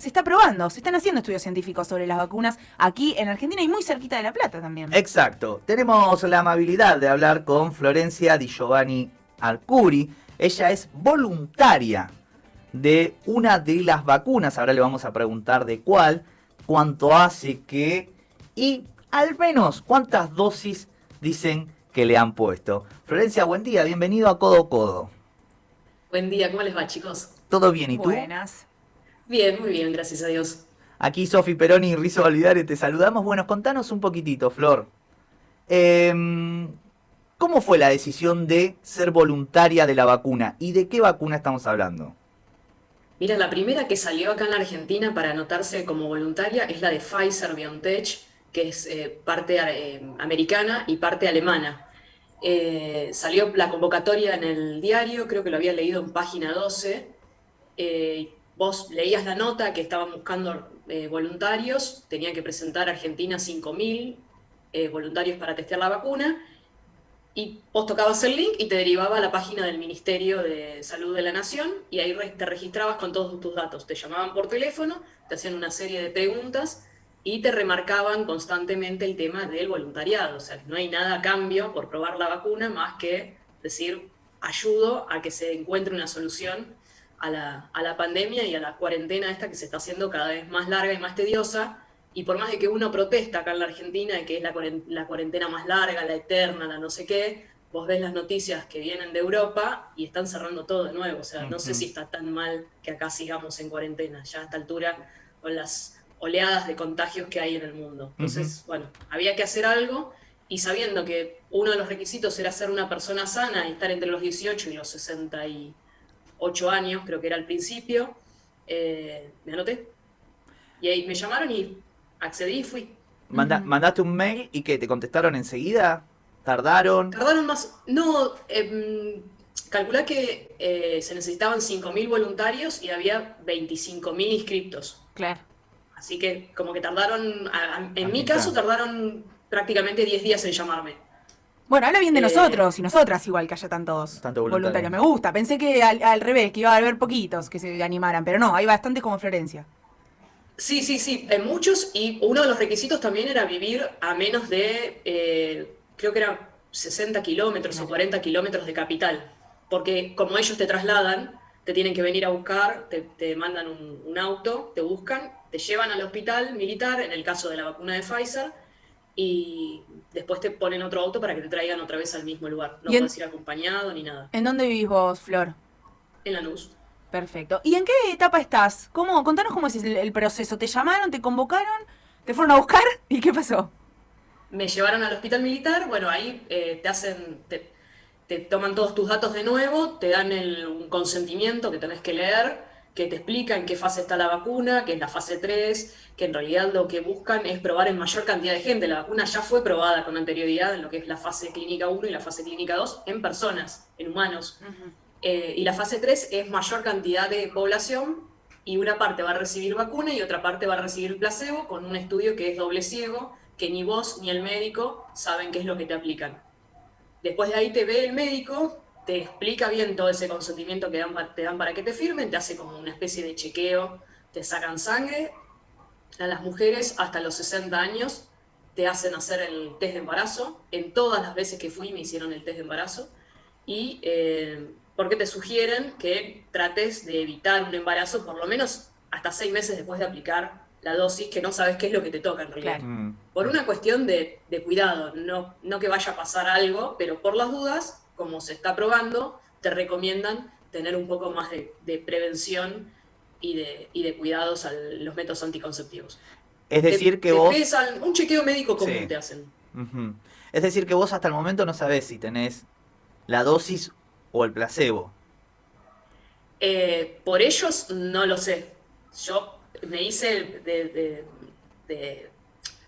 se está probando, se están haciendo estudios científicos sobre las vacunas aquí en Argentina y muy cerquita de La Plata también. Exacto. Tenemos la amabilidad de hablar con Florencia Di Giovanni Arcuri. Ella es voluntaria de una de las vacunas. Ahora le vamos a preguntar de cuál, cuánto hace que y al menos cuántas dosis dicen que le han puesto. Florencia, buen día, bienvenido a Codo Codo. Buen día, ¿cómo les va chicos? ¿Todo bien y tú? Buenas. Bien, muy bien, gracias a Dios. Aquí Sofi Peroni y Rizo Validare te saludamos. Bueno, contanos un poquitito, Flor. Em, ¿Cómo fue la decisión de ser voluntaria de la vacuna? ¿Y de qué vacuna estamos hablando? Mira, la primera que salió acá en la Argentina para anotarse como voluntaria es la de Pfizer BioNTech, que es eh, parte eh, americana y parte alemana. Eh, salió la convocatoria en el diario, creo que lo había leído en página 12. Vos leías la nota que estaban buscando voluntarios, tenían que presentar Argentina 5.000 voluntarios para testear la vacuna, y vos tocabas el link y te derivaba a la página del Ministerio de Salud de la Nación y ahí te registrabas con todos tus datos. Te llamaban por teléfono, te hacían una serie de preguntas y te remarcaban constantemente el tema del voluntariado. O sea, no hay nada a cambio por probar la vacuna más que decir, ayudo a que se encuentre una solución a la, a la pandemia y a la cuarentena esta que se está haciendo cada vez más larga y más tediosa y por más de que uno protesta acá en la Argentina de que es la cuarentena más larga, la eterna, la no sé qué, vos ves las noticias que vienen de Europa y están cerrando todo de nuevo. O sea, no sé si está tan mal que acá sigamos en cuarentena, ya a esta altura, con las oleadas de contagios que hay en el mundo. Entonces, bueno, había que hacer algo y sabiendo que uno de los requisitos era ser una persona sana y estar entre los 18 y los 68 años, creo que era al principio, eh, me anoté. Y ahí me llamaron y accedí y fui. ¿Mandaste un mail y que te contestaron enseguida? ¿Tardaron? Tardaron más. No, eh, calculá que eh, se necesitaban 5.000 voluntarios y había 25.000 inscriptos. Claro. Así que como que tardaron, en mi caso tardaron prácticamente 10 días en llamarme. Bueno, habla bien de eh, nosotros y nosotras igual que haya tantos Tanto voluntarios. Me gusta. Pensé que al, al, revés, que iba a haber poquitos que se animaran, pero no, hay bastantes como Florencia. Sí, sí, sí, en muchos, y uno de los requisitos también era vivir a menos de, eh, creo que eran 60 kilómetros o 40 kilómetros de capital, porque como ellos te trasladan, te tienen que venir a buscar, te, mandan un, auto, te buscan, te llevan al hospital militar, en el caso de la vacuna de Pfizer, y después te ponen otro auto para que te traigan otra vez al mismo lugar. No puedes ir acompañado ni nada. ¿En dónde vivís vos, Flor? En la luz. Perfecto. ¿Y en qué etapa estás? ¿Cómo? Contanos cómo es el, proceso. ¿Te llamaron, te convocaron, te fueron a buscar y qué pasó? Me llevaron al hospital militar, bueno, ahí eh, te hacen, te, toman todos tus datos de nuevo, te dan un consentimiento que tenés que leer, que te explica en qué fase está la vacuna, que es la fase 3, que en realidad lo que buscan es probar en mayor cantidad de gente. La vacuna ya fue probada con anterioridad en lo que es la fase clínica 1 y la fase clínica 2 en personas, en humanos. Eh, y la fase 3 es mayor cantidad de población y una parte va a recibir vacuna y otra parte va a recibir placebo con un estudio que es doble ciego, que ni vos ni el médico saben qué es lo que te aplican. Después de ahí te ve el médico, te explica bien todo ese consentimiento que dan, te dan para que te firmen, te hace como una especie de chequeo, te sacan sangre. A las mujeres hasta los 60 años te hacen hacer el test de embarazo. En todas las veces que fui me hicieron el test de embarazo. Y eh, porque te sugieren que trates de evitar un embarazo por lo menos hasta seis meses después de aplicar la dosis, que no sabes qué es lo que te toca en realidad. Por una cuestión de, cuidado, no, no que vaya a pasar algo, pero por las dudas, como se está probando, te recomiendan tener un poco más de, prevención y de, de cuidados a los métodos anticonceptivos. Es decir, que vos... un chequeo médico común te hacen. Es decir, que vos hasta el momento no sabés si tenés la dosis o el placebo? Eh, por ellos no lo sé. Yo me hice de...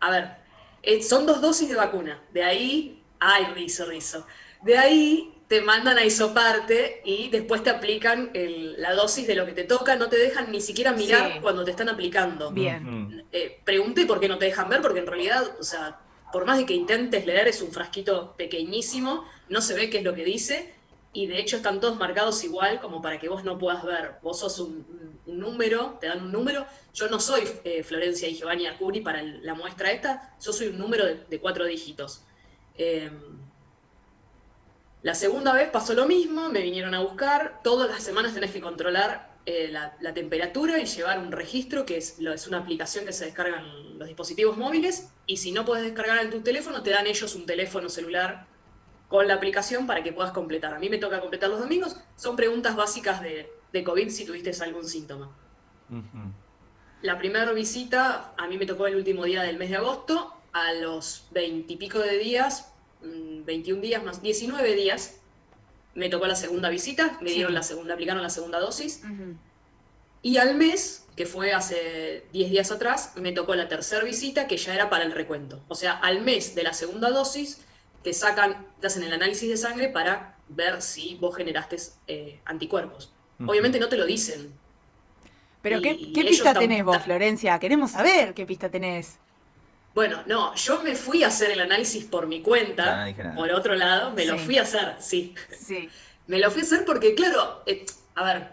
a ver, eh, son dos dosis de vacuna. De ahí, ay, rizo, rizo. De ahí te mandan a isoparte y después te aplican la dosis de lo que te toca, no te dejan ni siquiera mirar cuando te están aplicando. Bien. Eh, pregunté por qué no te dejan ver, porque en realidad, o sea, por más de que intentes leer, es un frasquito pequeñísimo, no se ve qué es lo que dice, y de hecho están todos marcados igual como para que vos no puedas ver. Vos sos un, número, te dan un número. Yo no soy eh, Florencia y Giovanni Arcuri para la muestra esta, yo soy un número de, cuatro dígitos. Em, la segunda vez pasó lo mismo, me vinieron a buscar, todas las semanas tenés que controlar eh, la, temperatura y llevar un registro, que es, es una aplicación que se descarga en los dispositivos móviles, y si no puedes descargar en tu teléfono, te dan ellos un teléfono celular con la aplicación para que puedas completar. A mí me toca completar los domingos, son preguntas básicas de, COVID si tuviste algún síntoma. La primera visita, a mí me tocó el último día del mes de agosto, a los veintipico de días, 21 mm, días más 19 días, me tocó la segunda visita, me dieron la segunda, aplicaron la segunda dosis. Y al mes, que fue hace 10 días atrás, me tocó la tercera visita, que ya era para el recuento. O sea, al mes de la segunda dosis, te sacan, te hacen el análisis de sangre para ver si vos generaste eh, anticuerpos. Obviamente no te lo dicen. Pero ¿qué, pista tenés vos, Florencia? Queremos saber qué pista tenés. Bueno, no, yo me fui a hacer el análisis por mi cuenta, por otro lado, me lo fui a hacer, sí. Sí. Me lo fui a hacer porque, claro, eh, a ver,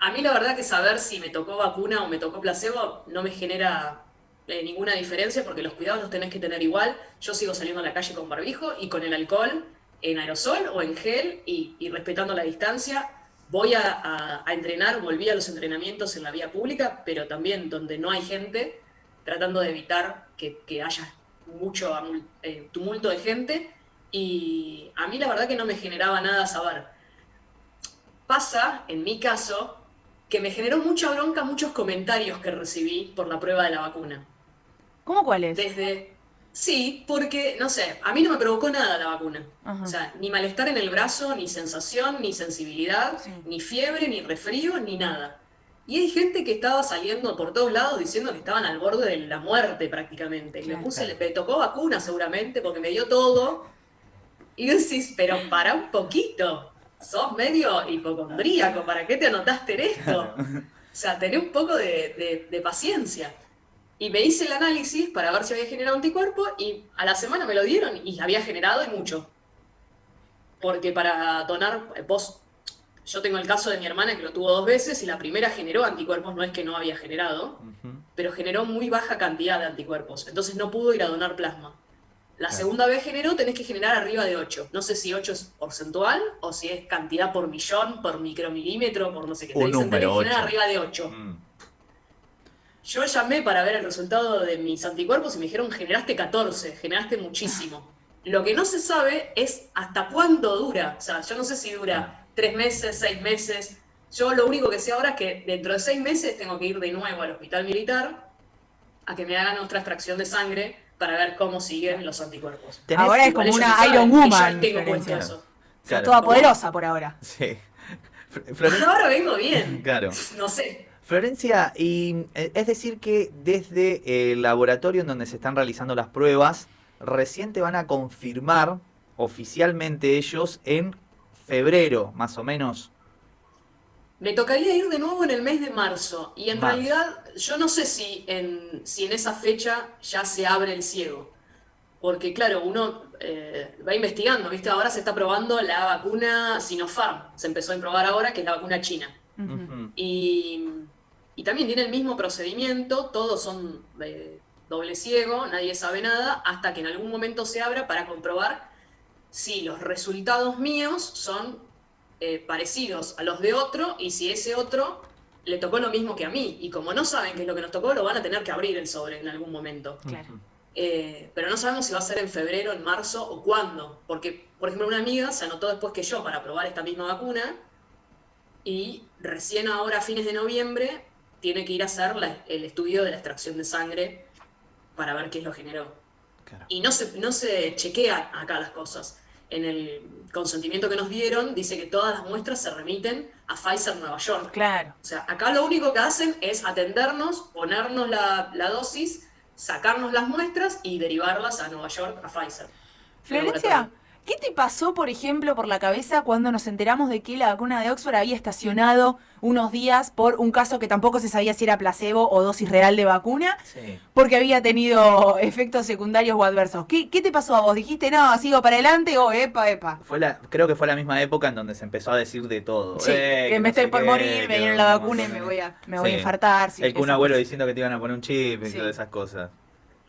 a mí la verdad que saber si me tocó vacuna o me tocó placebo no me genera eh, ninguna diferencia porque los cuidados los tenés que tener igual. Yo sigo saliendo a la calle con barbijo y con el alcohol en aerosol o en gel y, respetando la distancia. Voy a, entrenar, volví a los entrenamientos en la vía pública, pero también donde no hay gente, tratando de evitar que, haya mucho eh, tumulto de gente. Y a mí la verdad que no me generaba nada saber. Pasa, en mi caso, que me generó mucha bronca muchos comentarios que recibí por la prueba de la vacuna. ¿Cómo cuáles? Desde, Sí, porque, no sé, a mí no me provocó nada la vacuna. O sea, ni malestar en el brazo, ni sensación, ni sensibilidad, ni fiebre, ni resfrío, ni nada. Y hay gente que estaba saliendo por todos lados diciendo que estaban al borde de la muerte prácticamente. Y me puse, le tocó vacuna seguramente porque me dio todo. Y decís, pero para un poquito. Sos medio hipocondríaco, ¿para qué te anotaste en esto? O sea, tené un poco de, paciencia. Y me hice el análisis para ver si había generado anticuerpo y a la semana me lo dieron y había generado y mucho. Porque para donar, vos yo tengo el caso de mi hermana que lo tuvo dos veces y la primera generó anticuerpos, no es que no había generado, pero generó muy baja cantidad de anticuerpos, entonces no pudo ir a donar plasma. La segunda vez generó, tenés que generar arriba de 8. No sé si 8 es porcentual o si es cantidad por millón, por micromilímetro, por no sé qué. Te dicen, tenés que generar arriba de 8. Mm. Yo llamé para ver el resultado de mis anticuerpos y me dijeron, generaste 14, generaste muchísimo. Lo que no se sabe es hasta cuándo dura. O sea, yo no sé si dura tres meses, seis meses. Yo lo único que sé ahora es que dentro de seis meses tengo que ir de nuevo al hospital militar a que me hagan otra extracción de sangre para ver cómo siguen los anticuerpos. Ahora es como una Iron Woman. toda poderosa por ahora. Sí. ahora vengo bien. Claro. No sé. Florencia, y eh, es decir que desde el laboratorio en donde se están realizando las pruebas, recién te van a confirmar oficialmente ellos en febrero, más o menos. Me tocaría ir de nuevo en el mes de marzo. Y en realidad, yo no sé si en, si en esa fecha ya se abre el ciego. Porque, claro, uno eh, va investigando, ¿viste? Ahora se está probando la vacuna Sinopharm. Se empezó a probar ahora, que es la vacuna china. y, y, también tiene el mismo procedimiento, todos son de doble ciego, nadie sabe nada, hasta que en algún momento se abra para comprobar si los resultados míos son eh, parecidos a los de otro y si ese otro le tocó lo mismo que a mí. Y como no saben qué es lo que nos tocó, lo van a tener que abrir el sobre en algún momento. Eh, pero no sabemos si va a ser en febrero, en marzo o cuándo. Porque, por ejemplo, una amiga se anotó después que yo para probar esta misma vacuna y recién ahora, a fines de noviembre, tiene que ir a hacer el estudio de la extracción de sangre para ver qué lo generó. Y no se, no se chequea acá las cosas en el consentimiento que nos dieron, dice que todas las muestras se remiten a Pfizer Nueva York. Claro. O sea, acá lo único que hacen es atendernos, ponernos la, dosis, sacarnos las muestras y derivarlas a Nueva York, a Pfizer. Florencia, ¿Qué te pasó, por ejemplo, por la cabeza cuando nos enteramos de que la vacuna de Oxford había estacionado unos días por un caso que tampoco se sabía si era placebo o dosis real de vacuna? Porque había tenido efectos secundarios o adversos. ¿Qué, te pasó a vos? ¿Dijiste, no, sigo para adelante o epa, epa? Fue la, creo que fue la misma época en donde se empezó a decir de todo. Sí, eh, que, me estoy por morir, me dieron la vacuna y me voy a, me voy a infartar. El que un abuelo diciendo que te iban a poner un chip y todas esas cosas.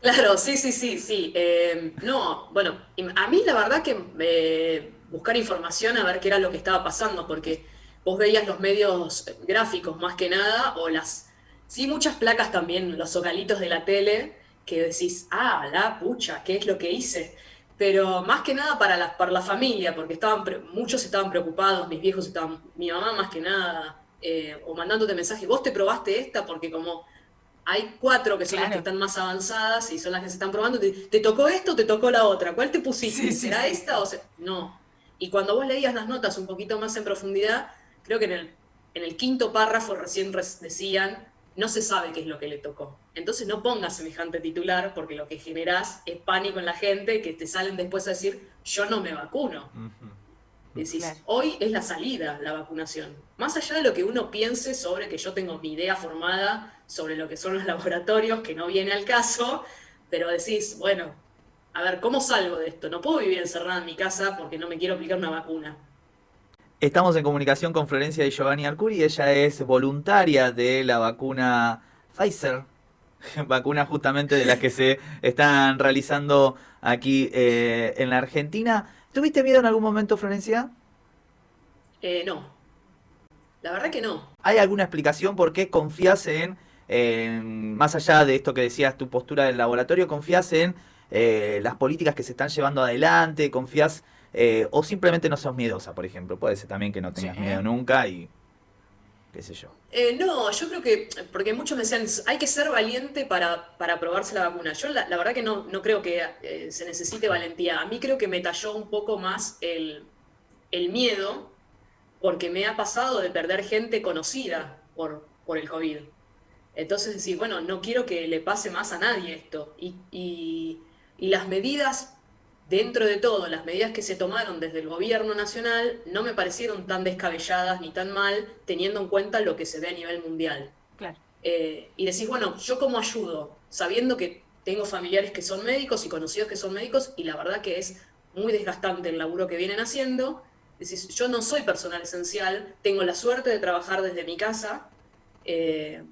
Claro, sí, sí, sí, sí. Eh, no, bueno, a mí la verdad que eh, buscar información a ver qué era lo que estaba pasando, porque vos veías los medios gráficos más que nada, o las, sí, muchas placas también, los zocalitos de la tele, que decís, ah, la pucha, ¿qué es lo que hice? Pero más que nada para la, para la familia, porque estaban muchos estaban preocupados, mis viejos estaban, mi mamá más que nada, eh, o mandándote mensajes, vos te probaste esta, porque como hay cuatro que son las que están más avanzadas y son las que se están probando. ¿Te, tocó esto o te tocó la otra? ¿Cuál te pusiste? ¿Será esta o No. Y cuando vos leías las notas un poquito más en profundidad, creo que en el, en el quinto párrafo recién decían, no se sabe qué es lo que le tocó. Entonces no pongas semejante titular porque lo que generás es pánico en la gente que te salen después a decir, yo no me vacuno. Decís, hoy es la salida, la vacunación. Más allá de lo que uno piense sobre que yo tengo mi idea formada sobre lo que son los laboratorios, que no viene al caso, pero decís, bueno, a ver, ¿cómo salgo de esto? No puedo vivir encerrada en mi casa porque no me quiero aplicar una vacuna. Estamos en comunicación con Florencia y Giovanni Arcuri, ella es voluntaria de la vacuna Pfizer, vacuna justamente de las que se están realizando aquí eh, en la Argentina. ¿Tuviste miedo en algún momento, Florencia? Eh, no. La verdad que no. ¿Hay alguna explicación por qué confías en, más allá de esto que decías, tu postura del laboratorio, confías en eh, las políticas que se están llevando adelante, confías, eh, o simplemente no sos miedosa, por ejemplo? Puede ser también que no tengas miedo nunca y qué sé yo. Eh, no, yo creo que, porque muchos me decían, hay que ser valiente para, para probarse la vacuna. Yo la, verdad que no, no creo que eh, se necesite valentía. A mí creo que me talló un poco más el, miedo, porque me ha pasado de perder gente conocida por, por el COVID. Entonces decir, bueno, no quiero que le pase más a nadie esto. Y, y las medidas dentro de todo, las medidas que se tomaron desde el gobierno nacional no me parecieron tan descabelladas ni tan mal, teniendo en cuenta lo que se ve a nivel mundial. Eh, y decís, bueno, ¿yo cómo ayudo? Sabiendo que tengo familiares que son médicos y conocidos que son médicos, y la verdad que es muy desgastante el laburo que vienen haciendo. Decís, yo no soy personal esencial, tengo la suerte de trabajar desde mi casa. Eh,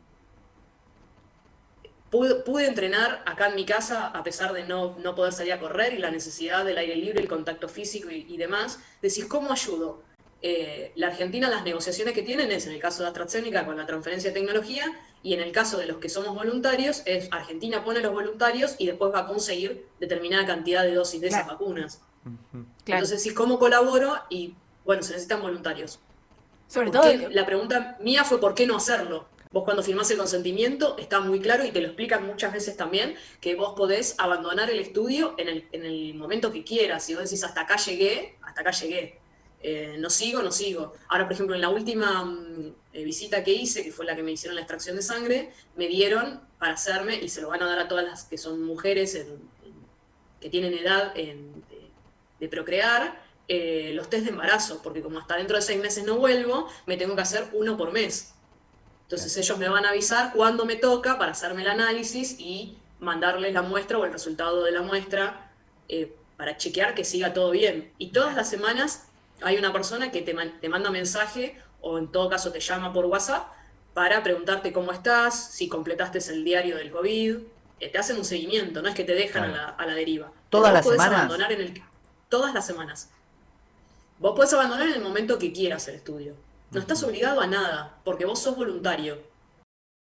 Pude, entrenar acá en mi casa a pesar de no, no, poder salir a correr y la necesidad del aire libre, el contacto físico y, demás. Decís, ¿cómo ayudo? Eh, la Argentina, las negociaciones que tienen es, en el caso de AstraZeneca, con la transferencia de tecnología, y en el caso de los que somos voluntarios, es Argentina pone los voluntarios y después va a conseguir determinada cantidad de dosis de esas vacunas. Entonces, decís, ¿cómo colaboro? Y bueno, se necesitan voluntarios. Sobre todo. La pregunta mía fue: ¿por qué no hacerlo? Vos cuando firmás el consentimiento está muy claro y te lo explican muchas veces también que vos podés abandonar el estudio en el, en el momento que quieras. Si vos decís hasta acá llegué, hasta acá llegué. Eh, no sigo, no sigo. Ahora, por ejemplo, en la última mm, eh, visita que hice, que fue la que me hicieron la extracción de sangre, me dieron para hacerme, y se lo van a dar a todas las que son mujeres que tienen edad de, procrear, eh, los test de embarazo, porque como hasta dentro de seis meses no vuelvo, me tengo que hacer uno por mes. Entonces ellos me van a avisar cuándo me toca para hacerme el análisis y mandarles la muestra o el resultado de la muestra eh, para chequear que siga todo bien. Y todas las semanas hay una persona que te, te manda mensaje o en todo caso te llama por WhatsApp para preguntarte cómo estás, si completaste el diario del COVID. Eh, te hacen un seguimiento, no es que te dejan a, la, deriva. ¿Todas las semanas? Abandonar en el, todas las semanas. Vos puedes abandonar en el momento que quieras el estudio. No estás obligado a nada, porque vos sos voluntario.